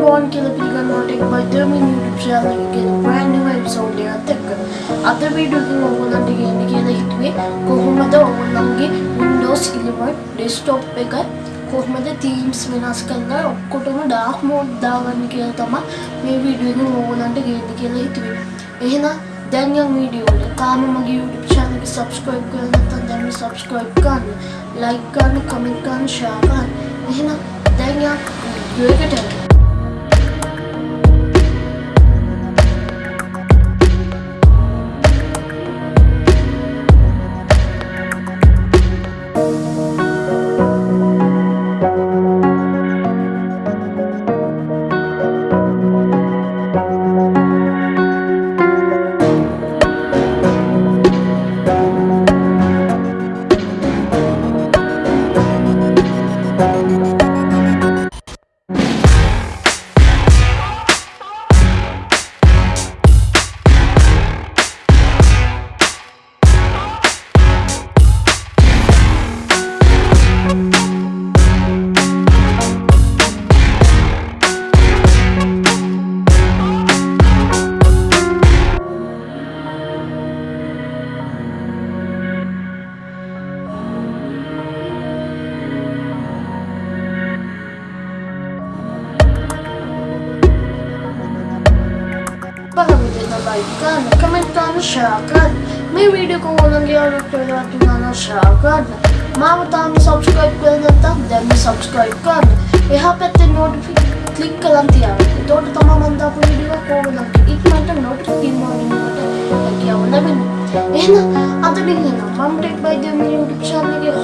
ගෝන් කියල පිළිගන්නට බයිදම YouTube channel එකේ brand new episode එකත් එක්ක අද වීඩියෝ එකෙන් ඔයගොල්ලන්ට කියන්න කියලා හිතුවේ කොහොමද ඔයගොල්ලන්ගේ Windows 11 desktop එක කොහොමද themes වෙනස් කරලා ඔක්කොටම dark mode දාගන්න කියලා තමයි මේ වීඩියෝ එකෙන් ඔයගොල්ලන්ට කියන්න කියලා හිතුවේ. එහෙනම් දැන් යම් වීඩියෝ එක තාම මගේ YouTube channel එක subscribe කරලා නැත්නම් දැන් subscribe කරන්න, like කරන්න, comment කරන්න, share කරන්න. එහෙනම් දැන් යම් වීඩියෝ එකට යන්න. පහවිදින ලයික් කරන්න කමෙන්ට් කරන්න ෂෙයා කරන්න මේ වීඩියෝ එක ඔයගොල්ලන්ගේ යාළුවෝ කියලා තුනන ෂෙයා කරන්න මාව තාම සබ්ස්ක්‍රයිබ් කරලා නැත්නම් දැන් සබ්ස්ක්‍රයිබ් කරන්න එහා පැත්තේ නෝටිෆිකේෂන් ක්ලික් කරන් තියාගන්න එතකොට තමයි මම දාපු වීඩියෝ එක ඔයගොල්ලන්ට ඉක්මනට නෝටිෆිකේෂන් මොනිටර් හැකියාව ලැබෙන්නේ එහෙනම් අද දින නම් මම ටෙක් බයි දෙමි YouTube channel එකේ host දෙව්මින් සිල්වා